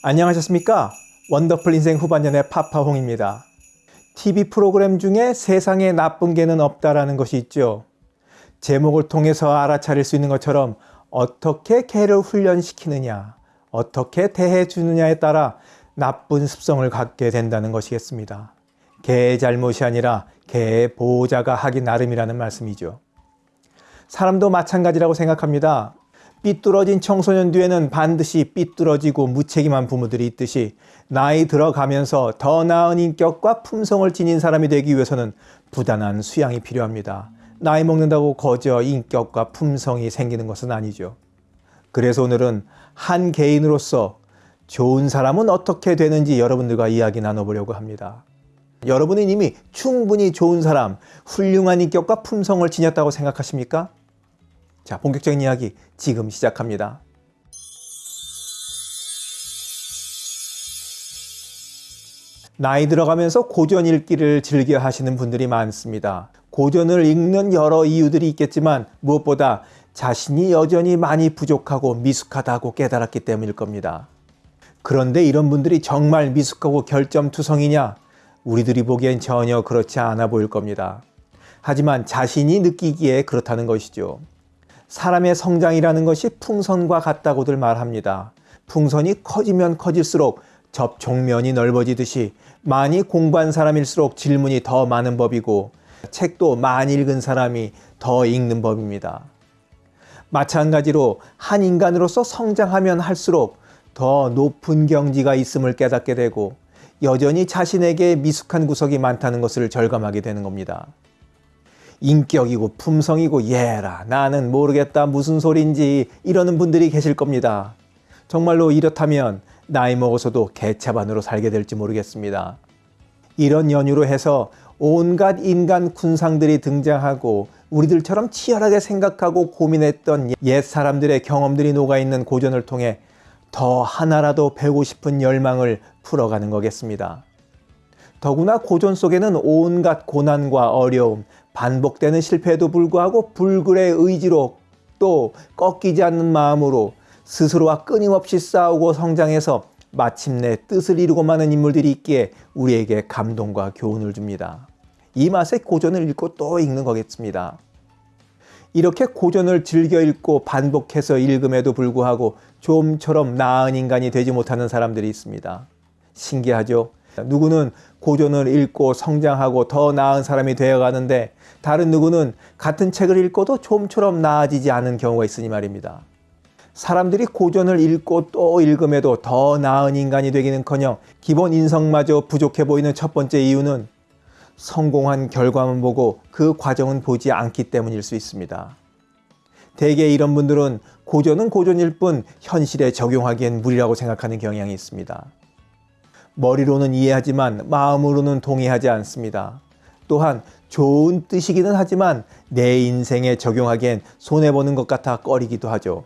안녕하셨습니까? 원더풀 인생 후반년의 파파홍입니다. TV 프로그램 중에 세상에 나쁜 개는 없다라는 것이 있죠. 제목을 통해서 알아차릴 수 있는 것처럼 어떻게 개를 훈련시키느냐, 어떻게 대해주느냐에 따라 나쁜 습성을 갖게 된다는 것이겠습니다. 개의 잘못이 아니라 개의 보호자가 하기 나름이라는 말씀이죠. 사람도 마찬가지라고 생각합니다. 삐뚤어진 청소년 뒤에는 반드시 삐뚤어지고 무책임한 부모들이 있듯이 나이 들어가면서 더 나은 인격과 품성을 지닌 사람이 되기 위해서는 부단한 수양이 필요합니다. 나이 먹는다고 거저 인격과 품성이 생기는 것은 아니죠. 그래서 오늘은 한 개인으로서 좋은 사람은 어떻게 되는지 여러분들과 이야기 나눠보려고 합니다. 여러분은 이미 충분히 좋은 사람, 훌륭한 인격과 품성을 지녔다고 생각하십니까? 자, 본격적인 이야기 지금 시작합니다. 나이 들어가면서 고전 읽기를 즐겨 하시는 분들이 많습니다. 고전을 읽는 여러 이유들이 있겠지만 무엇보다 자신이 여전히 많이 부족하고 미숙하다고 깨달았기 때문일 겁니다. 그런데 이런 분들이 정말 미숙하고 결점투성이냐? 우리들이 보기엔 전혀 그렇지 않아 보일 겁니다. 하지만 자신이 느끼기에 그렇다는 것이죠. 사람의 성장이라는 것이 풍선과 같다고들 말합니다. 풍선이 커지면 커질수록 접촉면이 넓어지듯이 많이 공부한 사람일수록 질문이 더 많은 법이고 책도 많이 읽은 사람이 더 읽는 법입니다. 마찬가지로 한 인간으로서 성장하면 할수록 더 높은 경지가 있음을 깨닫게 되고 여전히 자신에게 미숙한 구석이 많다는 것을 절감하게 되는 겁니다. 인격이고 품성이고 예라 나는 모르겠다 무슨 소린지 이러는 분들이 계실 겁니다. 정말로 이렇다면 나이 먹어서도 개차반으로 살게 될지 모르겠습니다. 이런 연유로 해서 온갖 인간 군상들이 등장하고 우리들처럼 치열하게 생각하고 고민했던 옛 사람들의 경험들이 녹아있는 고전을 통해 더 하나라도 배우고 싶은 열망을 풀어가는 거겠습니다. 더구나 고전 속에는 온갖 고난과 어려움, 반복되는 실패에도 불구하고 불굴의 의지로 또 꺾이지 않는 마음으로 스스로와 끊임없이 싸우고 성장해서 마침내 뜻을 이루고 마는 인물들이 있기에 우리에게 감동과 교훈을 줍니다. 이 맛에 고전을 읽고 또 읽는 거겠습니다. 이렇게 고전을 즐겨 읽고 반복해서 읽음에도 불구하고 좀처럼 나은 인간이 되지 못하는 사람들이 있습니다. 신기하죠? 누구는 고전을 읽고 성장하고 더 나은 사람이 되어가는데 다른 누구는 같은 책을 읽고도 좀처럼 나아지지 않은 경우가 있으니 말입니다. 사람들이 고전을 읽고 또 읽음에도 더 나은 인간이 되기는커녕 기본 인성마저 부족해 보이는 첫 번째 이유는 성공한 결과만 보고 그 과정은 보지 않기 때문일 수 있습니다. 대개 이런 분들은 고전은 고전일 뿐 현실에 적용하기엔 무리라고 생각하는 경향이 있습니다. 머리로는 이해하지만 마음으로는 동의하지 않습니다. 또한 좋은 뜻이기는 하지만 내 인생에 적용하기엔 손해보는 것 같아 꺼리기도 하죠.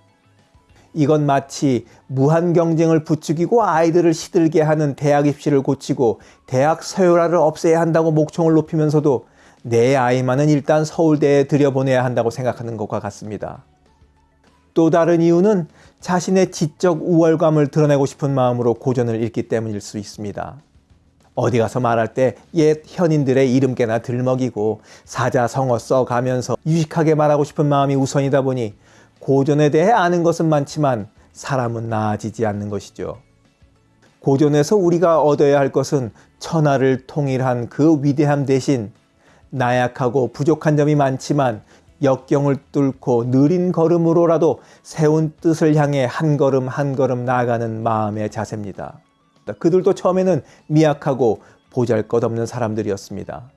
이건 마치 무한 경쟁을 부추기고 아이들을 시들게 하는 대학 입시를 고치고 대학 서열화를 없애야 한다고 목청을 높이면서도 내 아이만은 일단 서울대에 들여보내야 한다고 생각하는 것과 같습니다. 또 다른 이유는 자신의 지적 우월감을 드러내고 싶은 마음으로 고전을 읽기 때문일 수 있습니다. 어디 가서 말할 때 옛 현인들의 이름께나 들먹이고 사자성어 써가면서 유식하게 말하고 싶은 마음이 우선이다 보니 고전에 대해 아는 것은 많지만 사람은 나아지지 않는 것이죠. 고전에서 우리가 얻어야 할 것은 천하를 통일한 그 위대함 대신 나약하고 부족한 점이 많지만 역경을 뚫고 느린 걸음으로라도 세운 뜻을 향해 한 걸음 한 걸음 나아가는 마음의 자세입니다. 그들도 처음에는 미약하고 보잘것없는 사람들이었습니다.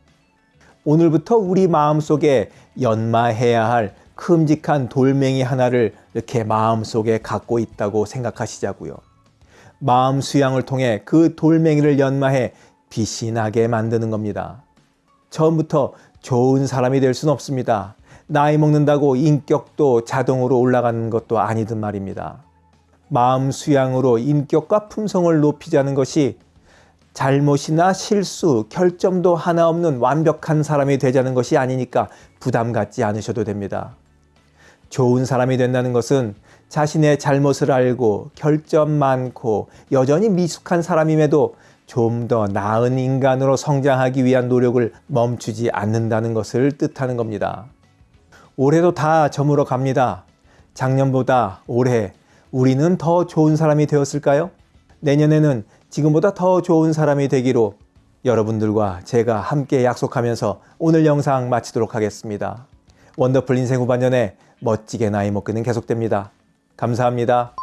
오늘부터 우리 마음속에 연마해야 할 큼직한 돌멩이 하나를 이렇게 마음속에 갖고 있다고 생각하시자고요. 마음 수양을 통해 그 돌멩이를 연마해 빛이 나게 만드는 겁니다. 처음부터 좋은 사람이 될 수는 없습니다. 나이 먹는다고 인격도 자동으로 올라가는 것도 아니든 말입니다. 마음 수양으로 인격과 품성을 높이자는 것이 잘못이나 실수, 결점도 하나 없는 완벽한 사람이 되자는 것이 아니니까 부담 갖지 않으셔도 됩니다. 좋은 사람이 된다는 것은 자신의 잘못을 알고 결점 많고 여전히 미숙한 사람임에도 좀 더 나은 인간으로 성장하기 위한 노력을 멈추지 않는다는 것을 뜻하는 겁니다. 올해도 다 저물어 갑니다. 작년보다 올해 우리는 더 좋은 사람이 되었을까요? 내년에는 지금보다 더 좋은 사람이 되기로 여러분들과 제가 함께 약속하면서 오늘 영상 마치도록 하겠습니다. 원더풀 인생 후반년에 멋지게 나이 먹기는 계속됩니다. 감사합니다.